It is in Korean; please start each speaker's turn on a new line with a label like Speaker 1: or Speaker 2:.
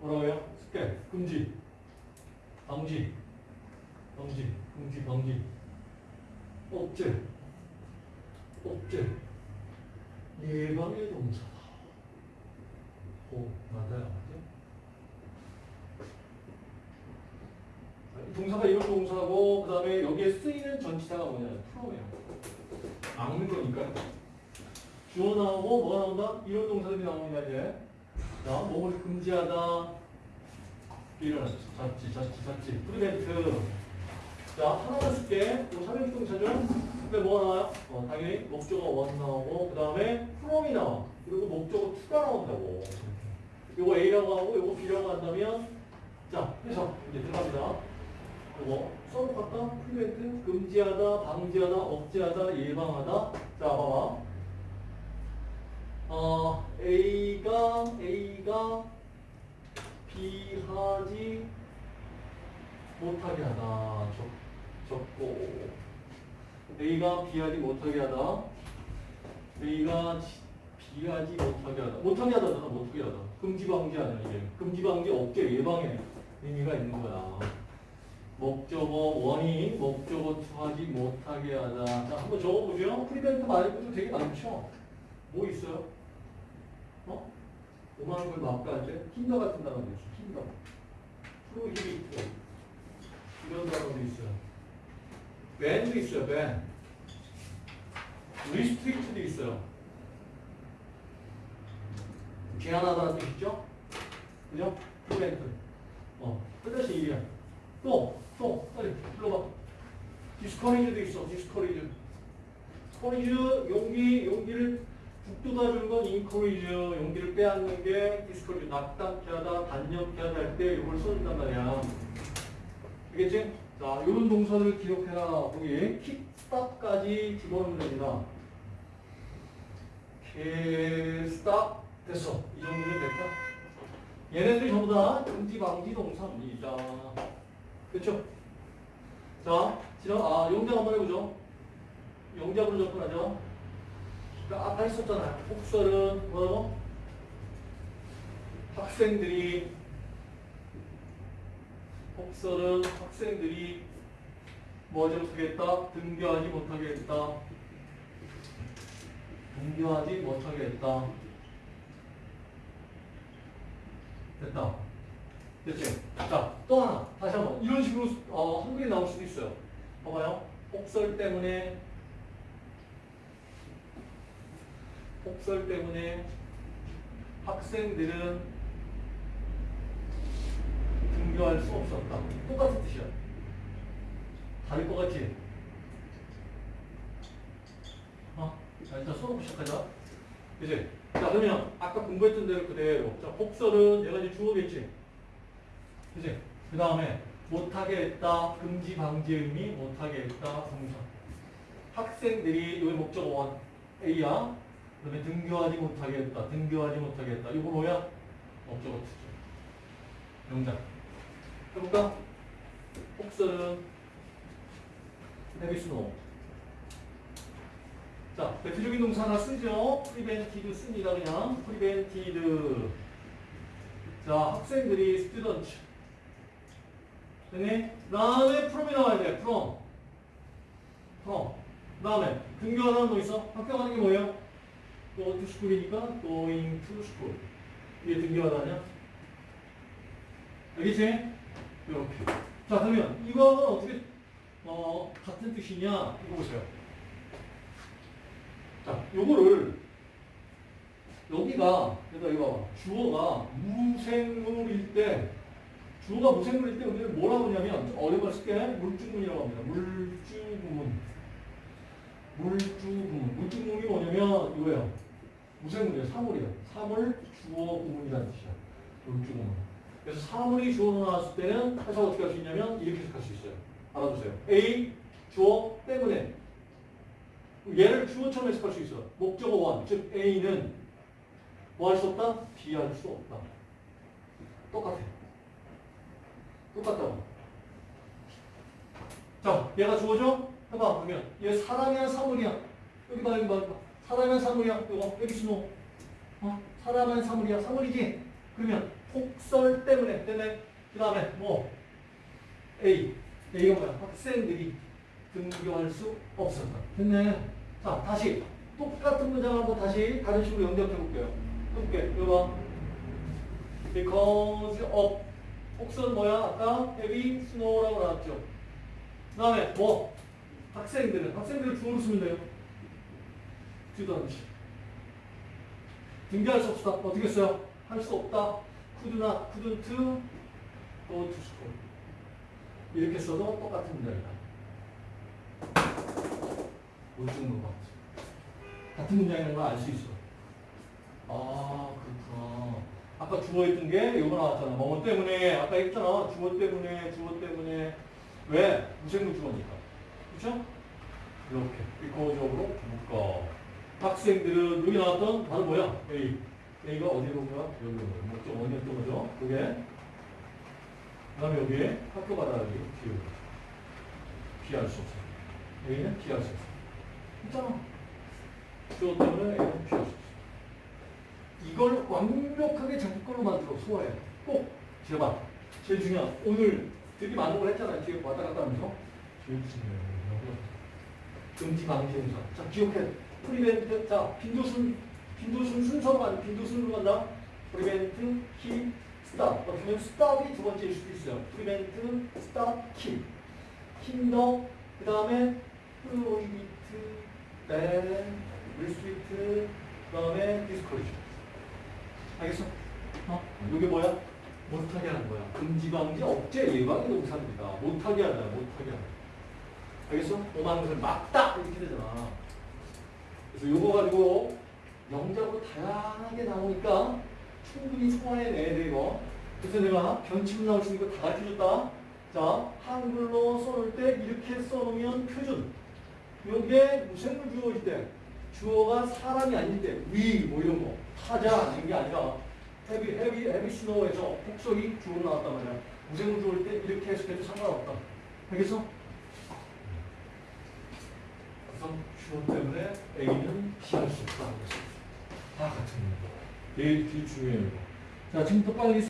Speaker 1: 뭐라고요? 습계, 금지, 방지, 방지, 금지, 방지, 억제, 억제, 예방의 동사다. 오, 맞아요. 맞죠? 이 동사가 이런 동사고 그 다음에 여기에 쓰이는 전치사가 뭐냐면 프로예요. 막는 거니까. 주어 나오고 뭐가 나온다? 이런 동사들이 나옵니다 이제. 자, 몸을 금지하다. 일어났지, 잤지, 잤지, 잤지. Prevent. 자, 하나만 쓸게. 이거 삼형식 동사죠? 근데 뭐가 나와요? 어, 당연히 목적어 one 나오고, 그 다음에 from이 나와. 그리고 목적어 two가 나온다고. 요거 A라고 하고, 요거 B라고 한다면, 자, 해서 이제 들어갑니다. 요거 갈까? Prevent, 금지하다, 방지하다, 억제하다, 예방하다. 자, 봐봐. 어, A가, A가 B하지 못하게 하다. 적, 적고. A가 B하지 못하게 하다. A가 지- B하지 못하게 하다. 못하게 하다, 못하게 하다. 금지 방지 아니야, 이게. 금지 방지 억제 예방에 의미가 있는 거야. 목적어 one이 목적어 two하지 못하게 하다. 자, 한번 적어보죠. Prevent 말고도 되게 많죠. 뭐 있어요? 어? 오만한 걸 막갈 때 hinder 같은 단어도 있어. Hinder. Prohibit. 이런 단어도 있어요. Ban도 있어요. Ban. Restrict도 있어요. 제한하다는 뜻이죠? 그죠? Prevent. 어, 끝까지 일이야. 또, 또, 빨리 불러봐. Discourage도 있어, discourage. Courage, 용기, 용기를 북돋아 주는 건 encourage, 용기를 빼앗는 게 discourage, 낙담케 하다, 단념케 하다 할 때 이걸 써준단 말이야. 알겠지? 자, 이런 동사들을 기억해라. 거기 keep, stop까지 집어넣으면 됩니다. Keep, stop 됐어. 이 정도면 될까? 얘네들이 전부 다 금지 방지 동사입니다. 그렇죠? 자, 지난 아 용장 한번 해보죠. 용장으로 접근하죠. 그러니까 아까 했었잖아요. 폭설은 뭐라고? 학생들이 폭설은 학생들이 뭐하지 못하겠다? 등교하지 못하게 했다. 등교하지 못하게 했다. 됐다. 됐지? 자, 또 하나. 다시 한 번. 이런 식으로 어, 한글이 나올 수도 있어요. 봐봐요. 폭설 때문에 폭설 때문에 학생들은 등교할 수 없었다. 똑같은 뜻이야. 다를 것 같지? 어? 자, 일단 수업 시작하자. 이제 자, 그러면 아까 공부했던 대로 그대로. 자, 폭설은 얘가 이제 주어겠지? 그지? 그 다음에 못하게 했다. 금지 방지 의미 못하게 했다. 동사. 학생들이 여기 목적 원 A야. 그 다음에 등교하지 못하게 했다. 등교하지 못하게 했다. 이거 뭐야? 목적어 투죠. 영장. 해볼까? 폭설은 헤비스노. 자, 대표적인 동사 하나 쓰죠. prevented 씁니다. 그냥 prevented. 자, 학생들이 student. 됐니? 그 다음에 from이 나와야 돼. from. from. 그 다음에 등교하다는 뭐 있어? 학교 가는 게 뭐예요? go to school이니까 going to school. 이게 등교하다냐? 알겠지? 이렇게. 자, 그러면 이거는 어떻게 어, 같은 뜻이냐? 이거 보세요. 자, 요거를 여기가 그러니까 이거. 주어가 무생물일 때 주어가 무생물일 때 우리는 뭐라고 하냐면 걸 쓸게 물주문이라고 합니다. 물주문. 물주문. 물주문이 뭐냐면 이거예요. 무생물이에요. 사물이에요. 사물 주어 구문이라는 뜻이야. 물주문. 그래서 사물이 주어로 나왔을 때는 해석 어떻게 할 수 있냐면 이렇게 해석할 수 있어요. 알아두세요. A 주어 때문에 얘를 주어처럼 해석할 수 있어. 목적어 원, 즉 A는 뭐 할 수 없다? B 할 수 없다. 똑같아. 똑같다고. 자, 얘가 주어죠? 해봐, 그러면 얘 사람이야, 사물이야? 여기 봐, 여기 봐, 여기 봐. 사람이야, 사물이야? 이거 여기 신호. 어? 사람은 사물이야, 사물이지? 그러면 폭설 때문에 때문에 그 다음에 뭐 A A가 뭐야? 학생들이 등교할 수 없었다. 됐네. 자 다시 똑같은 문장 한번 다시 다른 식으로 연결해 볼게요. 해볼게. 이거 봐. Because of 폭설 뭐야? 아까 heavy snow라고 나왔죠. 그 다음에 뭐? 학생들은 학생들을 주어로 쓰면 돼요. student. 등교할 수 없다. 어떻게 써요? 할 수 없다. Could not, couldn't go to school. 이렇게 써도 똑같은 문장이다. 못 죽는 거 같은 문장이라는 걸 알 수 있어. 아, 그렇구나. 아까 주어 있던 게 이거 나왔잖아. 뭐 때문에, 아까 했잖아. 주어 때문에, 주어 때문에. 왜? 무생물 주어니까. 그렇죠? 이렇게 비커적으로 묶어. 학생들은 여기 나왔던 바로 뭐야? A. A가 어디로 온 거야? 여기 온 거야. 목적 어디였던 거죠? 그게. 그 다음에 여기에 학교 가다라기 비우. 피할 수 없어. A는 피할 수 없어. 있잖아. 주어 때문에 A는 피할 수 없어. 이걸 완벽하게 자기 걸로 만들어 소화해. 꼭 제발. 제일 중요한 오늘 되게 걸 했잖아요. 뒤에 왔다 갔다 하면서. 제일 중요해요. 금지 방지 행사. 자, 기억해. prevent. 자, 빈도순, 빈도순 순서로 간, 빈도순으로 간다. keep, stop. 어떻게 보면 stop이 두 번째일 수도 있어요. prevent, stop, keep. hinder, 그 다음에 prohibit, ban, restrict, 그 다음에 discourage. 알겠어? 어? 이게 뭐야? 못하게 하는 거야. 금지 방지 억제 예방의 동사입니다. 못하게 하잖아. 못하게 하는 알겠어? 오만 것을 막다 이렇게 되잖아. 그래서 요거 가지고 영작으로 다양하게 나오니까 충분히 소화해내야 돼 이거. 그래서 내가 변칙 나올 수 있는 거 다 가르쳐줬다. 자, 한글로 써놓을 때 이렇게 써놓으면 표준. 요게 무생물 주어일 때 주어가 사람이 아닐 때위뭐 이런 거 타자 이런 게 아니라 헤비 헤비 헤비 스노우에서 폭설이 주어로 나왔단 말이야. 무생물 주어일 때 이렇게 해석해도 상관없다. 알겠어? 그래서 주어 때문에 A는 피할 수 없다. 다 같은 거. 되게, 되게 중요해요. 자, 지금부터 빨리